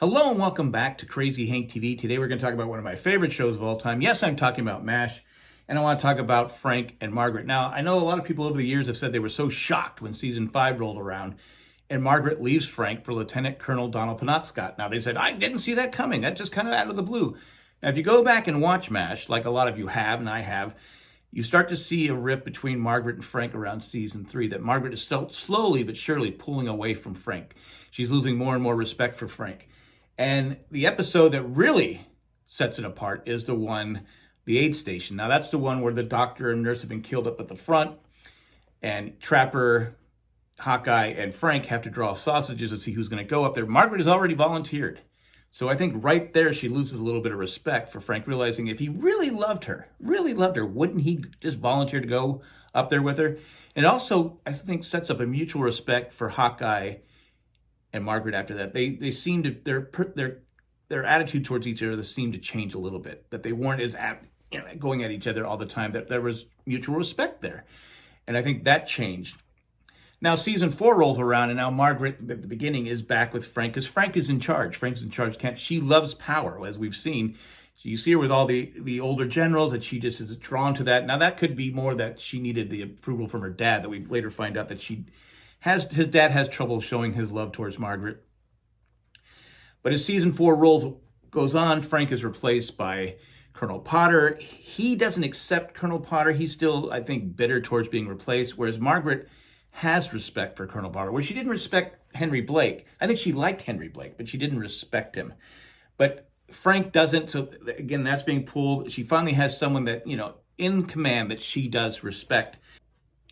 Hello and welcome back to Crazy Hank TV. Today we're going to talk about one of my favorite shows of all time. Yes, I'm talking about MASH, and I want to talk about Frank and Margaret. Now, I know a lot of people over the years have said they were so shocked when season five rolled around and Margaret leaves Frank for Lieutenant Colonel Donald Penobscot. Now, they said, I didn't see that coming. That just kind of out of the blue. Now, if you go back and watch MASH, like a lot of you have and I have, you start to see a rift between Margaret and Frank around season three, that Margaret is still slowly but surely pulling away from Frank. She's losing more and more respect for Frank. And the episode that really sets it apart is the one, the aid station. Now, that's the one where the doctor and nurse have been killed up at the front, and Trapper, Hawkeye, and Frank have to draw sausages and see who's going to go up there. Margaret has already volunteered. So I think right there she loses a little bit of respect for Frank, realizing if he really loved her, really loved her, wouldn't he just volunteer to go up there with her? And also, I think, sets up a mutual respect for Hawkeye and Margaret after that. They they seemed to their their their attitude towards each other seemed to change a little bit. That they weren't as at, you know, going at each other all the time. That there was mutual respect there, and I think that changed. Now season four rolls around, and now Margaret at the beginning is back with Frank because Frank is in charge. Frank's in charge. Camp. She loves power, as we've seen. You see her with all the the older generals, that she just is drawn to that. Now that could be more that she needed the approval from her dad. That we later find out that she has his dad has trouble showing his love towards Margaret. But as season four rolls goes on, Frank is replaced by Colonel Potter. He doesn't accept Colonel Potter. He's still, I think, bitter towards being replaced, whereas Margaret has respect for Colonel Potter, where she didn't respect Henry Blake. I think she liked Henry Blake, but she didn't respect him. But Frank doesn't. So again, that's being pulled. She finally has someone that, you know, in command that she does respect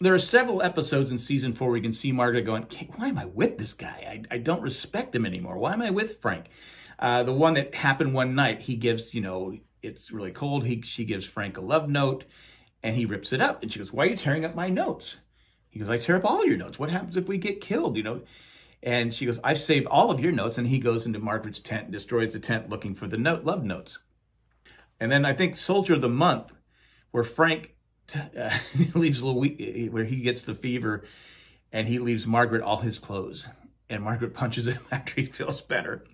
there are several episodes in season four where you can see Margaret going, why am I with this guy? I, I don't respect him anymore. Why am I with Frank? Uh, the one that happened one night, he gives, you know, it's really cold. He, she gives Frank a love note and he rips it up. And she goes, why are you tearing up my notes? He goes, I tear up all your notes. What happens if we get killed, you know? And she goes, I saved all of your notes. And he goes into Margaret's tent and destroys the tent looking for the note, love notes. And then I think Soldier of the Month, where Frank uh, leaves Louis, where he gets the fever, and he leaves Margaret all his clothes. And Margaret punches him after he feels better.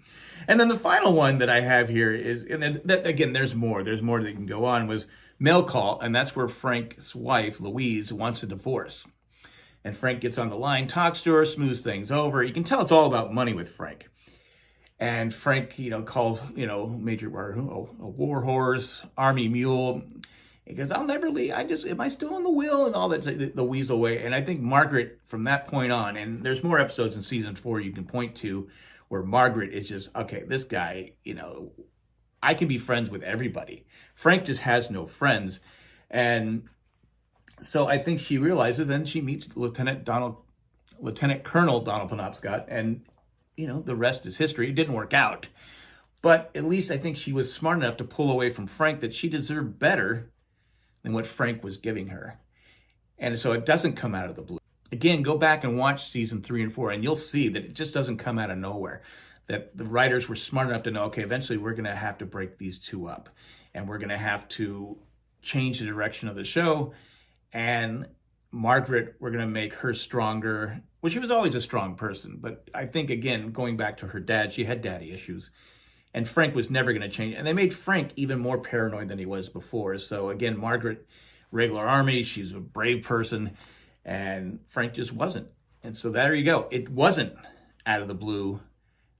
And then the final one that I have here is, and then that, again, there's more. There's more that can go on. Was mail call, and that's where Frank's wife Louise wants a divorce. And Frank gets on the line, talks to her, smooths things over. You can tell it's all about money with Frank. And Frank, you know, calls, you know, Major a war horse, army mule, goes, I'll never leave. I just, am I still in the will and all that, the, the weasel way. And I think Margaret, from that point on, and there's more episodes in season four you can point to where Margaret is just, okay, this guy, you know, I can be friends with everybody. Frank just has no friends. And so I think she realizes, and she meets Lieutenant Donald, Lieutenant Colonel Donald Penobscot, and, you know, the rest is history. It didn't work out. But at least I think she was smart enough to pull away from Frank that she deserved better than what Frank was giving her. And so it doesn't come out of the blue. Again, go back and watch season three and four, and you'll see that it just doesn't come out of nowhere. That the writers were smart enough to know, okay, eventually we're going to have to break these two up, and we're going to have to change the direction of the show. And Margaret, we're going to make her stronger. Well, she was always a strong person, but I think, again, going back to her dad, she had daddy issues and Frank was never going to change. And they made Frank even more paranoid than he was before. So again, Margaret, regular army, she's a brave person, and Frank just wasn't. And so there you go. It wasn't out of the blue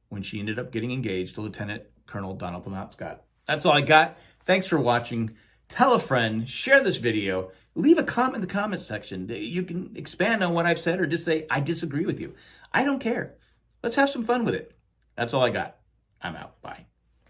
when she ended up getting engaged to Lieutenant Colonel Donald Penobscot. That's all I got. Thanks for watching. Tell a friend, share this video, leave a comment in the comment section. You can expand on what I've said or just say, I disagree with you. I don't care. Let's have some fun with it. That's all I got. I'm out. Bye.